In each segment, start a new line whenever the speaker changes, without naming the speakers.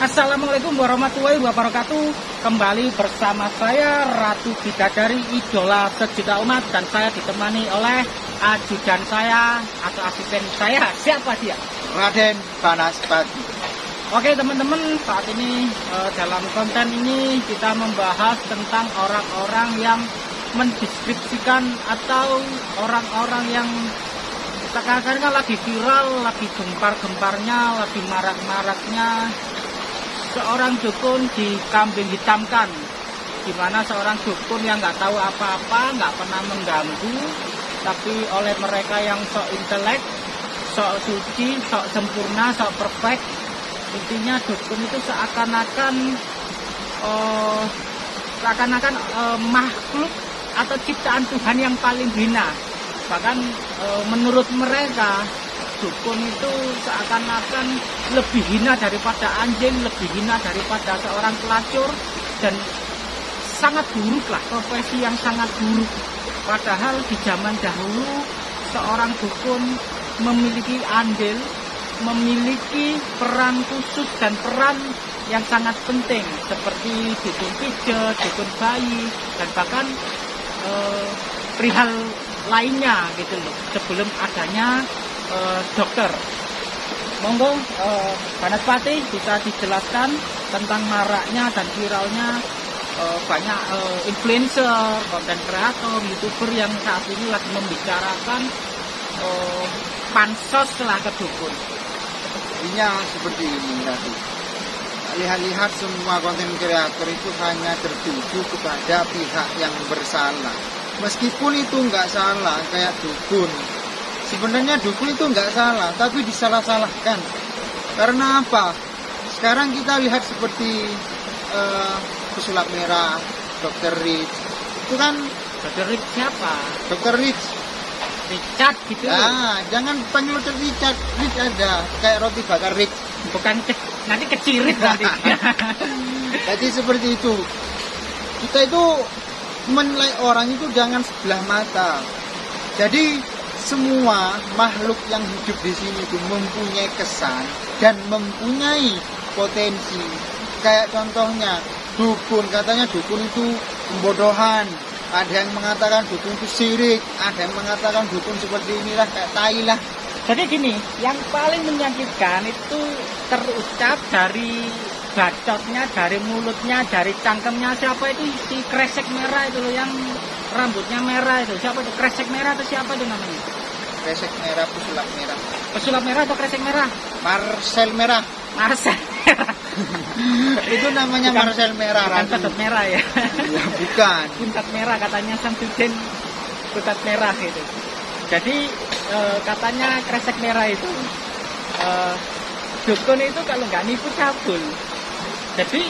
Assalamualaikum warahmatullahi wabarakatuh. Kembali bersama saya Ratu Bidadari Idola Sejuta Umat Dan saya ditemani oleh ajudan saya atau asisten saya. Siapa dia?
Raden Banaspati
Oke teman-teman saat ini eh, dalam konten ini kita membahas tentang orang-orang yang mendeskripsikan atau orang-orang yang sekarang kan lagi viral, lagi gempar-gemparnya, lagi marak-maraknya seorang dukun dikambing hitamkan. Di mana seorang dukun yang nggak tahu apa-apa nggak pernah mengganggu. Tapi oleh mereka yang sok intelek sok suci sok sempurna sok perfect intinya dukun itu seakan-akan uh, seakan-akan uh, makhluk atau ciptaan Tuhan yang paling hina. Bahkan uh, menurut mereka dukun itu seakan-akan lebih hina daripada anjing, lebih hina daripada seorang pelacur dan sangat buruk lah profesi yang sangat buruk. Padahal di zaman dahulu seorang dukun memiliki andil, memiliki peran khusus dan peran yang sangat penting seperti dukun pijet, dukun bayi dan bahkan eh, perihal lainnya gitu loh sebelum adanya uh, dokter. Monggo uh, Pati bisa dijelaskan tentang maraknya dan viralnya uh, banyak uh, influencer, konten kreator, youtuber yang saat ini lagi membicarakan uh, pansos lah ke dukun.
Intinya seperti ini tadi. Lihat-lihat semua konten kreator itu hanya tertuju kepada pihak yang bersalah. Meskipun itu nggak salah kayak dukun, sebenarnya dukun itu nggak salah tapi disalah-salahkan. Karena apa? Sekarang kita lihat seperti uh, pesulap merah dokter Rich. Itu kan
dokter Rich siapa?
dokter Rich.
Richard gitu.
Ah jangan panggil dokter Richard. Rich ada kayak roti bakar Rich.
Bukan ke, nanti kecirit nanti.
Jadi seperti itu. Kita itu menilai orang itu jangan sebelah mata. Jadi semua makhluk yang hidup di sini itu mempunyai kesan dan mempunyai potensi. Kayak contohnya dukun, katanya dukun itu pembodohan. Ada yang mengatakan dukun itu sirik, ada yang mengatakan dukun seperti inilah kayak tai lah.
Jadi gini, yang paling menyakitkan itu terucap dari bacotnya, dari mulutnya, dari cangkemnya siapa itu si kresek merah itu loh yang rambutnya merah itu. Siapa itu? Kresek merah atau siapa itu namanya?
Kresek merah pesulap merah.
Pesulap merah atau kresek merah?
Marcel merah.
Marcel
itu namanya bukan, Marcel merah
bukan merah ya.
Ya bukan.
Putat merah katanya Samsudin putat merah itu jadi e, katanya kresek merah itu e, dukun itu kalau nggak nipu cabul. Jadi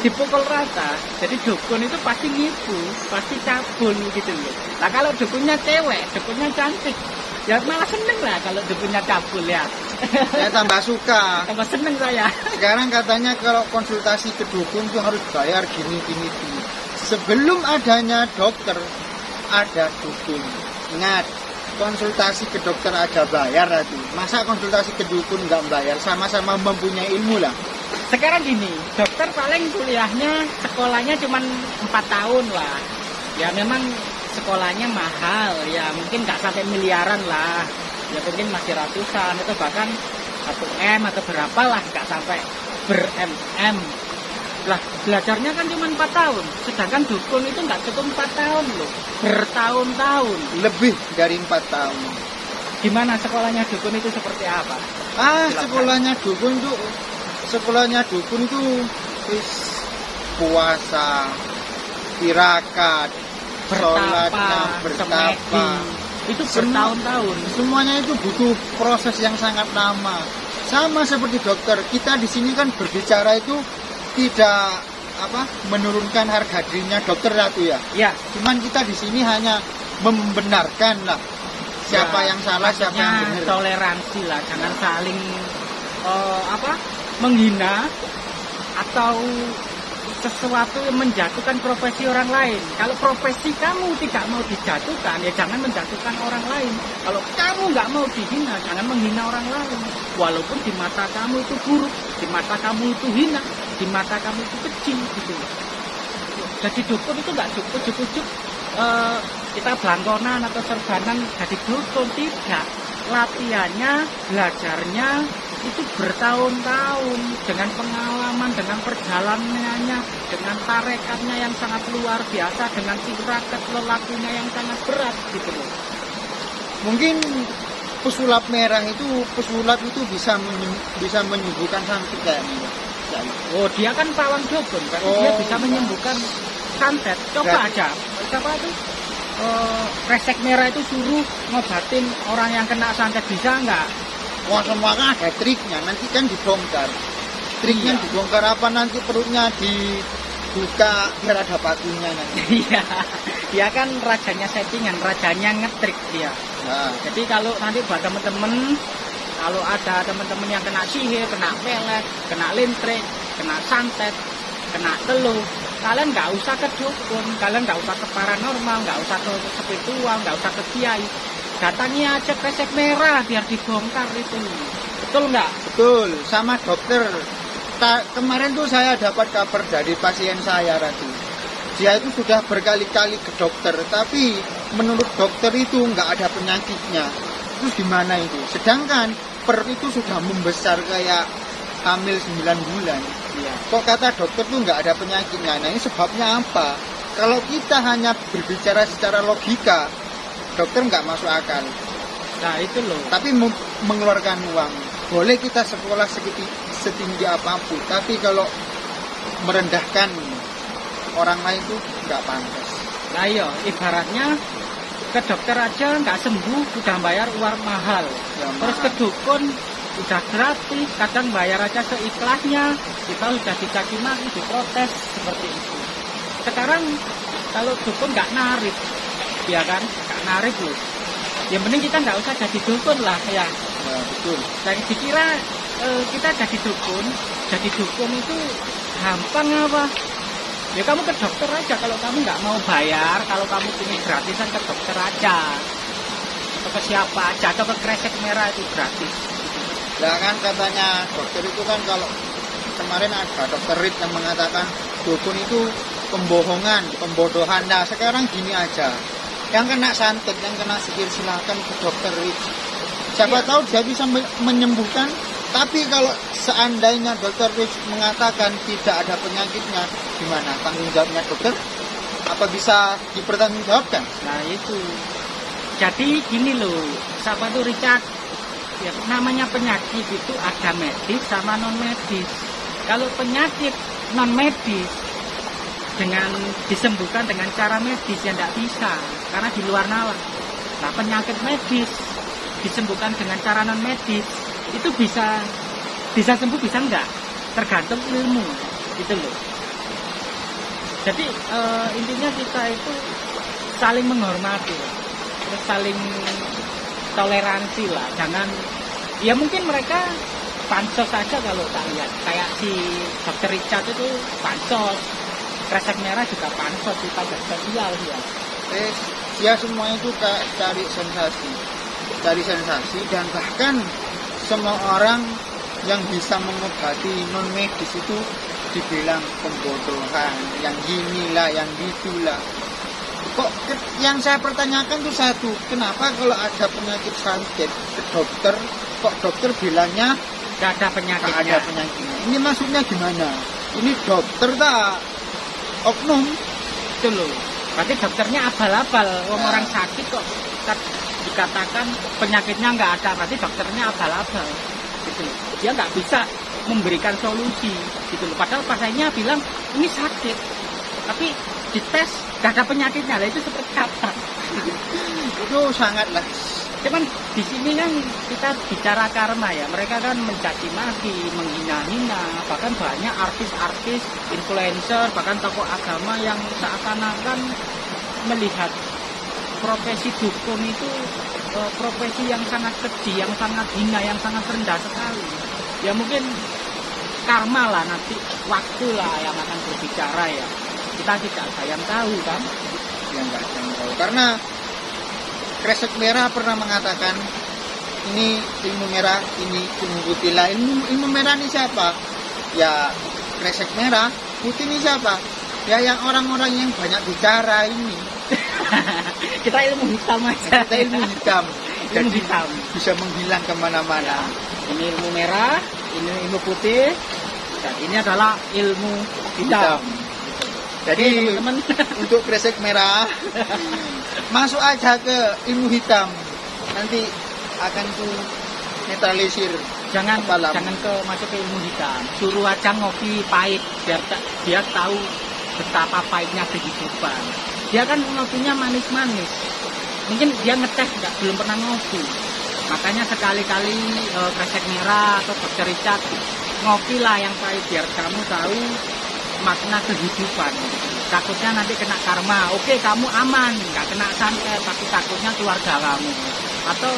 dipukul rata jadi dukun itu pasti nipu pasti cabul gitu loh. Nah kalau dukunnya cewek dukunnya cantik ya malah seneng lah kalau dukunnya cabul ya.
Ya tambah suka.
Tambah seneng saya.
Sekarang katanya kalau konsultasi ke dukun tuh harus bayar gini gini gini. Sebelum adanya dokter ada dukun. Ingat konsultasi ke dokter aja bayar tadi masa konsultasi ke dukun nggak bayar? Sama-sama mempunyai ilmu lah
sekarang gini dokter paling kuliahnya sekolahnya cuma empat tahun lah ya memang sekolahnya mahal. Ya mungkin nggak sampai miliaran lah. Ya mungkin masih ratusan. Itu bahkan satu m atau berapa lah nggak sampai ber mm lah belajarnya kan cuma empat tahun. Sedangkan dukun itu nggak cukup empat tahun loh. Bertahun-tahun.
Lebih dari empat tahun.
Gimana sekolahnya dukun itu seperti apa?
Ah Silahkan. sekolahnya dukun itu sekolahnya dukun itu wis puasa tirakat sholatnya bertapa
itu bertahun-tahun.
semuanya itu butuh proses yang sangat lama. Sama seperti dokter kita di sini kan berbicara itu tidak apa menurunkan harga dirinya dokter ratu ya?
Ya.
Cuman kita di sini hanya membenarkan lah siapa ya, yang salah siapa yang benar.
toleransi lah jangan saling uh, apa menghina atau sesuatu yang menjatuhkan profesi orang lain. Kalau profesi kamu tidak mau dijatuhkan, ya jangan menjatuhkan orang lain. Kalau kamu nggak mau dihina, jangan menghina orang lain. Walaupun di mata kamu itu buruk, di mata kamu itu hina, di mata kamu itu kecil gitu. Jadi dukun itu nggak cukup, cukup, uh, kita belangkonan atau serbanan jadi dukun tidak. Latihannya, belajarnya, itu bertahun-tahun dengan pengalaman, dengan perjalanannya, dengan tarekatnya yang sangat luar biasa, dengan tirakat lelakunya yang sangat berat gitu loh.
Mungkin pesulap merah itu pesulap itu bisa bisa menyembuhkan santet kayak ini.
Oh dia kan pawang dukun, berarti oh, dia bisa menyembuhkan santet. Coba berarti. aja, coba itu uh, resek merah itu suruh ngobatin orang yang kena santet bisa nggak?
Semua kan ada triknya, nanti kan dibongkar. Triknya iya. dibongkar apa nanti perutnya dibuka biar ada batunya nanti.
Iya, dia kan rajanya settingan, rajanya ngetrik dia. Nah. Jadi kalau nanti buat temen-temen, kalau ada temen-temen yang kena sihir, kena pelet, kena lintrik, kena santet, kena teluh, kalian nggak usah ke dukun, kalian nggak usah ke paranormal, nggak usah ke spiritual, nggak usah ke kiai, datangi aja kresek merah biar dibongkar itu. Betul nggak?
Betul sama dokter. Ta kemarin tuh saya dapat kabar dari pasien saya Ratu dia itu sudah berkali-kali ke dokter tapi menurut dokter itu nggak ada penyakitnya. Terus gimana itu? Sedangkan per itu sudah membesar kayak hamil 9 bulan. Ya. kok kata dokter tuh nggak ada penyakitnya? Nah ini sebabnya apa? Kalau kita hanya berbicara secara logika dokter nggak masuk akal.
Nah itu loh.
Tapi mengeluarkan uang. Boleh kita sekolah setinggi, setinggi apa pun, tapi kalau merendahkan orang lain itu nggak pantas.
Nah iya, ibaratnya ke dokter aja nggak sembuh sudah bayar uang mahal. Ya, Terus ke dukun udah gratis, kadang bayar aja seikhlasnya, kita udah dicaci maki, diprotes seperti itu. Sekarang kalau dukun nggak narik, ya kan? Gak narik loh. Yang penting kita nggak usah jadi dukun lah ya.
Nah, betul.
Dan dikira e, kita jadi dukun jadi dukun itu gampang apa? Ya kamu ke dokter aja kalau kamu nggak mau bayar kalau kamu ingin gratisan ke dokter aja. Atau ke siapa aja atau ke kresek merah itu gratis.
Ya kan katanya dokter itu kan kalau kemarin ada dokter Rit yang mengatakan dukun itu pembohongan, pembodohan. Nah sekarang gini aja, yang kena santet, yang kena sihir silahkan ke dokter Siapa iya. tahu dia bisa menyembuhkan. Tapi kalau seandainya dokter Rich mengatakan tidak ada penyakitnya, gimana tanggung jawabnya dokter? Apa bisa dipertanggungjawabkan?
Nah itu. Jadi gini loh, siapa tuh Richard? Ya, namanya penyakit itu ada medis sama non medis. Kalau penyakit non medis dengan disembuhkan dengan cara medis yang tidak bisa karena di luar nalar. Nah penyakit medis disembuhkan dengan cara non medis itu bisa bisa sembuh bisa enggak tergantung ilmu gitu loh. Jadi e, intinya kita itu saling menghormati, terus saling toleransi lah. Jangan ya mungkin mereka pansos saja kalau tak lihat kayak si dokter Richard itu pansos kresek merah juga pansos di pajak sosial ya.
Eh dia semua itu cari sensasi. Cari sensasi dan bahkan semua orang yang bisa mengobati non medis itu dibilang pembodohan yang gini lah yang gitulah kok yang saya pertanyakan tuh satu kenapa kalau ada penyakit santet ke dokter kok dokter bilangnya
gak ada penyakit
ada penyakitnya. Ini maksudnya gimana? Ini dokter tak oknum.
Itu loh. Berarti dokternya abal-abal. Orang orang sakit kok. Dikatakan penyakitnya nggak ada berarti dokternya abal-abal. Gitu dia nggak bisa memberikan solusi. Gitu loh. Padahal pasiennya bilang ini sakit. Tapi dites nggak ada penyakitnya. Itu seperti apa?
Itu sangatlah
cuman di sini kan kita bicara karma ya. Mereka kan mencaci maki menghina-hina bahkan banyak artis-artis influencer bahkan tokoh agama yang seakan-akan melihat profesi dukun itu e, profesi yang sangat kecil yang sangat hina yang sangat rendah sekali. Ya mungkin karma lah nanti waktu lah yang akan berbicara ya. Kita tidak ada yang tahu kan?
Yang nggak tahu. Karena kresek merah pernah mengatakan ini ilmu merah ini ilmu putih. Lah ilmu ilmu merah ini siapa? Ya kresek merah putih ini siapa? Ya yang orang-orang yang banyak bicara ini.
Kita ilmu hitam aja.
Kita ilmu hitam.
Ilmu
jadi
hitam.
bisa menghilang ke mana-mana.
Ini ilmu merah ini ilmu putih dan ini adalah ilmu hitam
jadi
teman-teman.
untuk kresek merah masuk aja ke ilmu hitam. Nanti akan ku netralisir
jangan
Apalah.
jangan ke masuk ke ilmu hitam. Suruh aja ngopi pahit biar dia tahu betapa pahitnya kehidupan dia kan ngopinya manis-manis. Mungkin dia ngetes nggak belum pernah ngopi. Makanya sekali-kali eh, kresek merah atau Richard ngopi lah yang pahit biar kamu tahu makna kehidupan. Takutnya nanti kena karma. Oke kamu aman. Nggak kena santet tapi takutnya keluarga kamu. Atau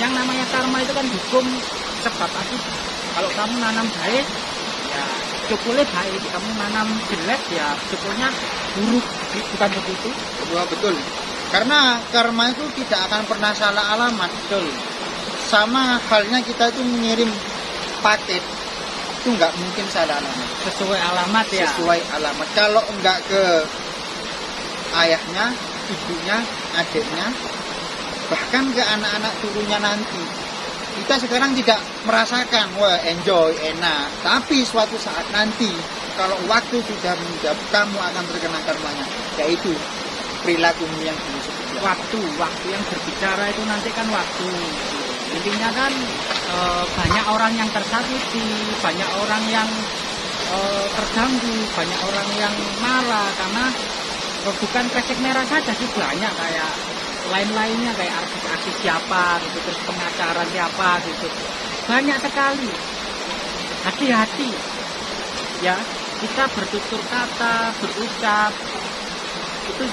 yang namanya karma itu kan hukum sebab akibat kalau kamu nanam baik ya cukulnya baik. Kamu nanam jelek ya cukulnya buruk. Bukan begitu?
Wah, betul. Karena karma itu tidak akan pernah salah alamat
betul.
Sama halnya kita itu mengirim paket itu nggak mungkin alamat.
Sesuai alamat ya?
Sesuai alamat. Kalau enggak ke ayahnya ibunya adiknya bahkan ke anak-anak turunnya nanti kita sekarang tidak merasakan wah enjoy enak. Tapi suatu saat nanti kalau waktu sudah menjawab kamu akan terkena karmanya yaitu perilakumu yang dulu
waktu waktu yang berbicara itu nanti kan waktu intinya kan eh, banyak orang yang tersakiti banyak orang yang eh, terganggu banyak orang yang marah karena eh, bukan kresek merah saja sih banyak kayak lain-lainnya kayak artis-artis siapa gitu terus pengacara siapa gitu. Banyak sekali. Hati-hati. Ya kita bertutur kata berucap. Itu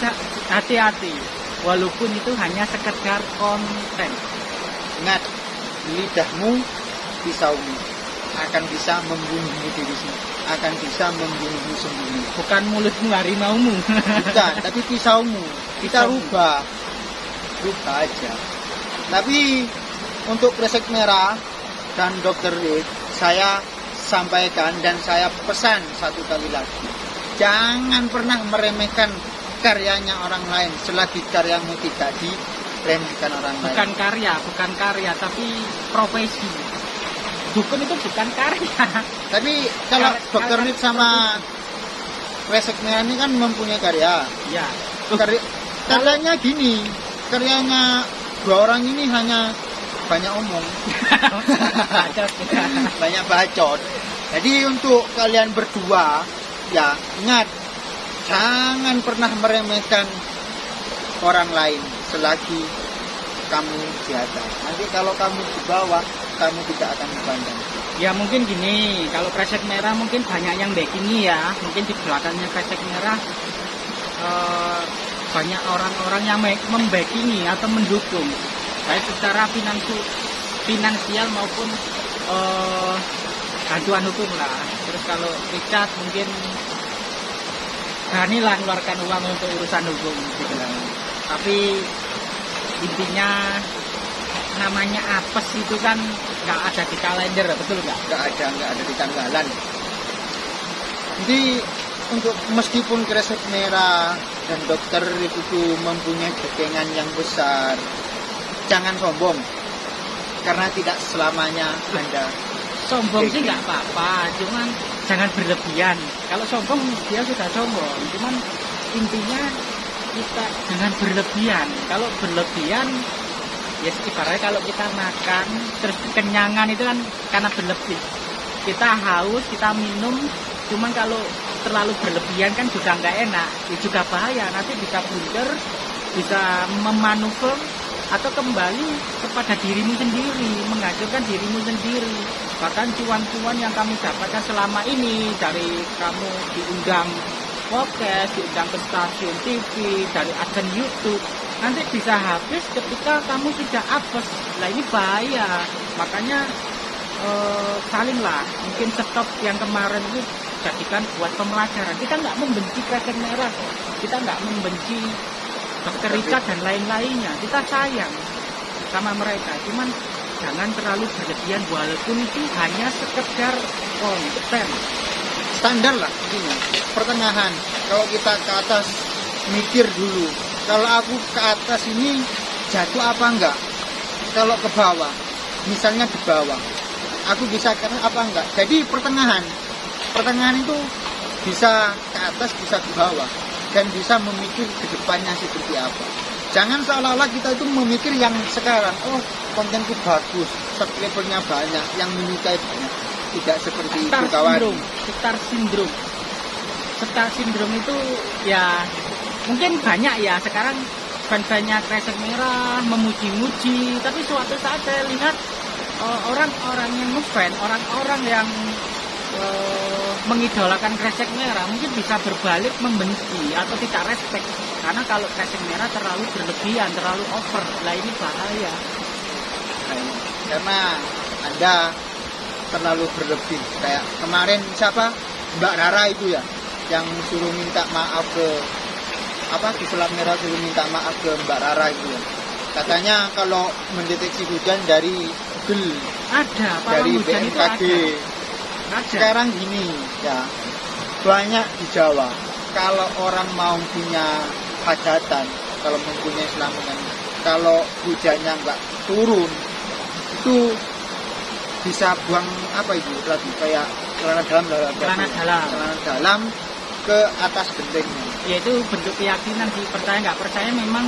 hati-hati. Walaupun itu hanya sekedar konten
ingat lidahmu pisaumu akan bisa membunuhmu diri sendiri. Akan bisa membunuhmu sendiri.
Bukan mulutmu harimaumu.
Bukan tapi pisaumu. Kita
Pisaumu.
rubah. Rubah aja. Tapi untuk kresek merah dan dokter Rick saya sampaikan dan saya pesan satu kali lagi. Jangan pernah meremehkan karyanya orang lain selagi karyamu tidak diremehkan orang lain.
Bukan karya bukan karya tapi profesi. Dukun itu bukan karya.
Tapi kalau dokter Rick sama merah ini kan mempunyai karya.
Ya
Karya, karyanya gini karyanya dua orang ini hanya banyak omong.
Ya.
banyak bacot. Jadi untuk kalian berdua ya ingat jangan pernah meremehkan orang lain selagi kamu di atas. Nanti kalau kamu di bawah kamu tidak akan dipandang
ya mungkin gini kalau kresek merah mungkin banyak yang backingi ya. Mungkin di belakangnya kresek merah eh, banyak orang-orang yang me- membackingi atau mendukung. Baik secara finansial finansial maupun eh, bantuan hukum lah. Terus kalau Richard mungkin beranilah mengeluarkan uang untuk urusan hukum gitu lah. Tapi intinya namanya apes itu kan nggak ada di kalender betul nggak?
Nggak ada nggak ada di tanggalan. Jadi untuk meskipun kresek merah dan dokter itu mempunyai kepengan yang besar jangan sombong. Karena tidak selamanya anda
sombong sih nggak apa-apa cuman jangan berlebihan. Kalau sombong dia sudah sombong. Cuman intinya kita. Jangan berlebihan. Kalau berlebihan ya ibaratnya kalau kita makan terus kenyangan itu kan karena berlebih. Kita haus kita minum cuman kalau terlalu berlebihan kan juga nggak enak. Ya juga bahaya. Nanti bisa blunder bisa memanuver atau kembali kepada dirimu sendiri menghancurkan dirimu sendiri. Bahkan cuan-cuan yang kami dapatkan selama ini dari kamu diundang podcast diundang ke stasiun TV dari akun YouTube. Nanti bisa habis ketika kamu sudah apes lah ini bahaya. Makanya eh, saling lah mungkin stop yang kemarin itu jadikan buat pembelajaran. Kita nggak membenci kresek merah. Kita nggak membenci dokter dan lain-lainnya. Kita sayang sama mereka. Cuman jangan terlalu berlebihan. Walaupun itu hanya sekedar konten
standar lah intinya. Pertengahan. Kalau kita ke atas mikir dulu. Kalau aku ke atas ini jatuh apa enggak? Kalau ke bawah misalnya di bawah. Aku bisa ke apa enggak? Jadi pertengahan. Pertengahan itu bisa ke atas bisa ke bawah. Dan bisa memikir ke depannya seperti apa. Jangan seolah-olah kita itu memikir yang sekarang oh kontenku bagus subscribernya banyak yang menyukai banyak tidak seperti itu
star
kawan
syndrome star syndrome star syndrome itu ya mungkin banyak ya. Sekarang fan-fannya kresek merah memuji-muji. Tapi suatu saat saya lihat eh, orang-orang yang ngefan orang-orang yang eh, mengidolakan kresek merah mungkin bisa berbalik membenci atau tidak respect. Karena kalau kresek merah terlalu berlebihan terlalu over. Lah ini bahaya.
Karena anda terlalu berlebih. Kayak kemarin siapa? Mbak Rara itu ya yang suruh minta maaf ke apa di pelat merah suruh minta maaf ke Mbak Rara itu ya. Katanya kalau mendeteksi hujan dari Google
ada
dari
hujan itu
BMKG
ada? Ada.
Sekarang gini ya banyak di Jawa. Kalau orang mau punya hajatan kalau mempunyai selamatan kalau hujannya nggak turun itu bisa buang apa itu tadi? Kayak celana dalam dalam.
Celana dalam.
celana dalam ke atas gentengnya.
Yaitu bentuk keyakinan sih percaya nggak percaya memang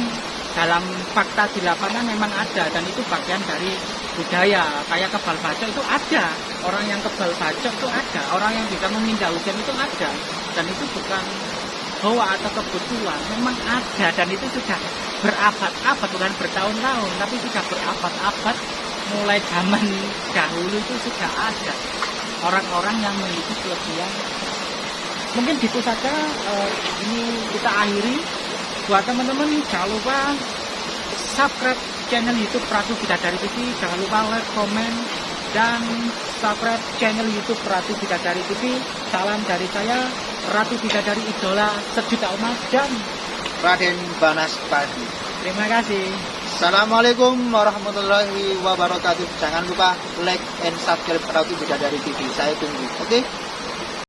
dalam fakta di lapangan memang ada dan itu bagian dari budaya. Kayak kebal bacok itu ada. Orang yang kebal bacok itu ada. Orang yang bisa memindah hujan itu ada. Dan itu bukan hoax atau kebetulan memang ada dan itu sudah berabad-abad bukan bertahun-tahun tapi sudah berabad-abad mulai zaman dahulu itu sudah ada orang-orang yang memiliki kelebihan. Mungkin gitu saja eh, ini kita akhiri. Buat teman-teman jangan lupa subscribe channel YouTube Ratu Bidadari TV jangan lupa like, komen dan subscribe channel YouTube Ratu Bidadari TV salam dari saya Ratu Bidadari idola sejuta umat dan
Raden Banas Padi.
Terima kasih
Assalamualaikum warahmatullahi wabarakatuh. Jangan lupa like and subscribe Ratu Bidadari TV saya tunggu. Oke